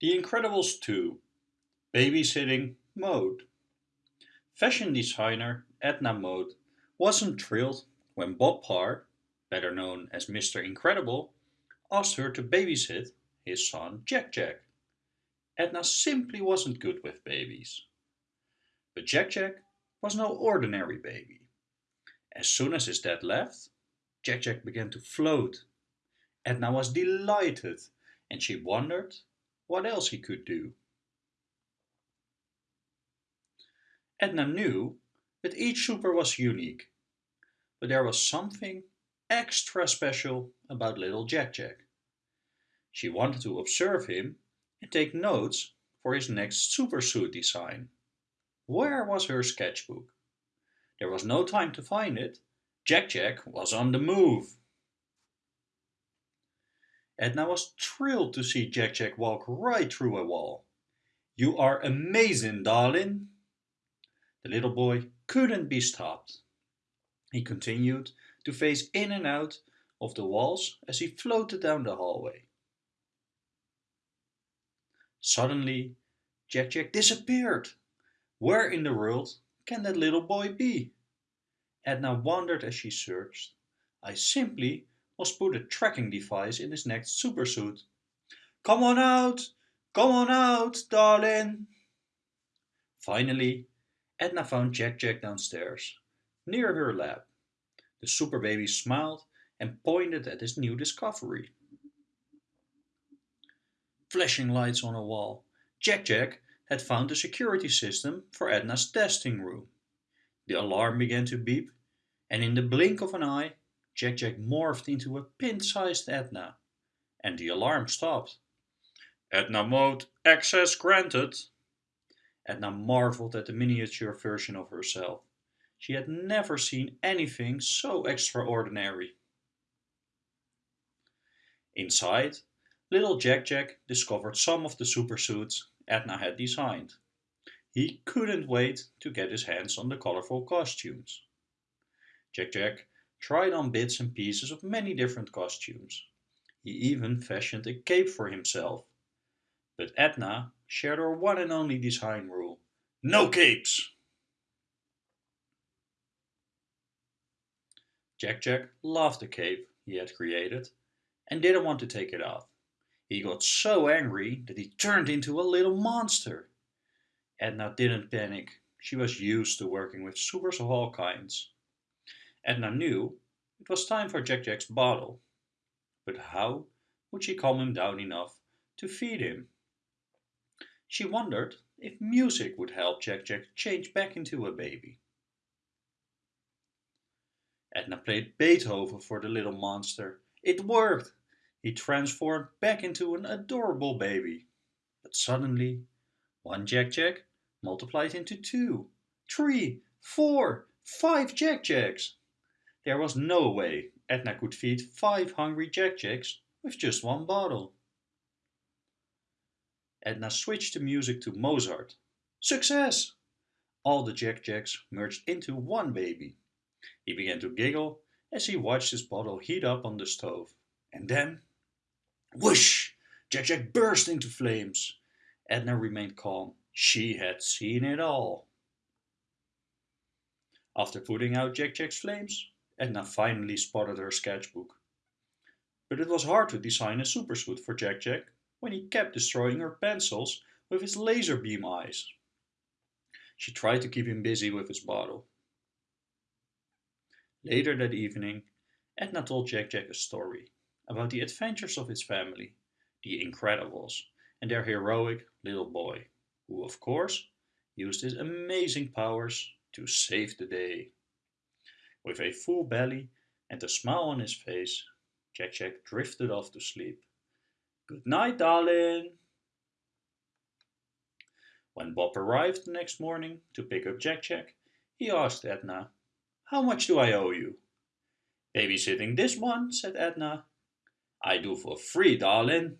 The Incredibles 2 Babysitting Mode Fashion designer Edna Mode wasn't thrilled when Bob Parr, better known as Mr. Incredible, asked her to babysit his son Jack Jack. Edna simply wasn't good with babies. But Jack Jack was no ordinary baby. As soon as his dad left, Jack Jack began to float. Edna was delighted and she wondered what else he could do. Edna knew that each super was unique, but there was something extra special about little Jack Jack. She wanted to observe him and take notes for his next super suit design. Where was her sketchbook? There was no time to find it. Jack Jack was on the move. Edna was thrilled to see Jack Jack walk right through a wall. You are amazing, darling. The little boy couldn't be stopped. He continued to phase in and out of the walls as he floated down the hallway. Suddenly, Jack Jack disappeared. Where in the world can that little boy be? Edna wondered as she searched. I simply was put a tracking device in his next supersuit. Come on out! Come on out, darling! Finally, Edna found Jack Jack downstairs, near her lab. The super baby smiled and pointed at his new discovery. Flashing lights on a wall, Jack Jack had found the security system for Edna's testing room. The alarm began to beep, and in the blink of an eye, Jack Jack morphed into a pin-sized Edna, and the alarm stopped. Edna mode access granted. Edna marveled at the miniature version of herself. She had never seen anything so extraordinary. Inside, little Jack Jack discovered some of the supersuits Edna had designed. He couldn't wait to get his hands on the colorful costumes. Jack Jack tried on bits and pieces of many different costumes. He even fashioned a cape for himself. But Edna shared her one and only design rule. No capes! Jack Jack loved the cape he had created and didn't want to take it off. He got so angry that he turned into a little monster. Edna didn't panic. She was used to working with supers of all kinds. Edna knew it was time for Jack Jack's bottle. But how would she calm him down enough to feed him? She wondered if music would help Jack Jack change back into a baby. Edna played Beethoven for the little monster. It worked! He transformed back into an adorable baby. But suddenly, one Jack Jack multiplied into two, three, four, five Jack Jacks. There was no way Edna could feed five hungry Jack Jacks with just one bottle. Edna switched the music to Mozart. Success! All the Jack Jacks merged into one baby. He began to giggle as he watched his bottle heat up on the stove. And then, whoosh! Jack Jack burst into flames. Edna remained calm. She had seen it all. After putting out Jack Jack's flames, Edna finally spotted her sketchbook. But it was hard to design a supersuit for Jack Jack when he kept destroying her pencils with his laser beam eyes. She tried to keep him busy with his bottle. Later that evening, Edna told Jack Jack a story about the adventures of his family, the Incredibles, and their heroic little boy, who of course used his amazing powers to save the day. With a full belly and a smile on his face, Jack Jack drifted off to sleep. Good night, darling. When Bob arrived the next morning to pick up Jack Jack, he asked Edna, How much do I owe you? Babysitting this one, said Edna. I do for free, darling.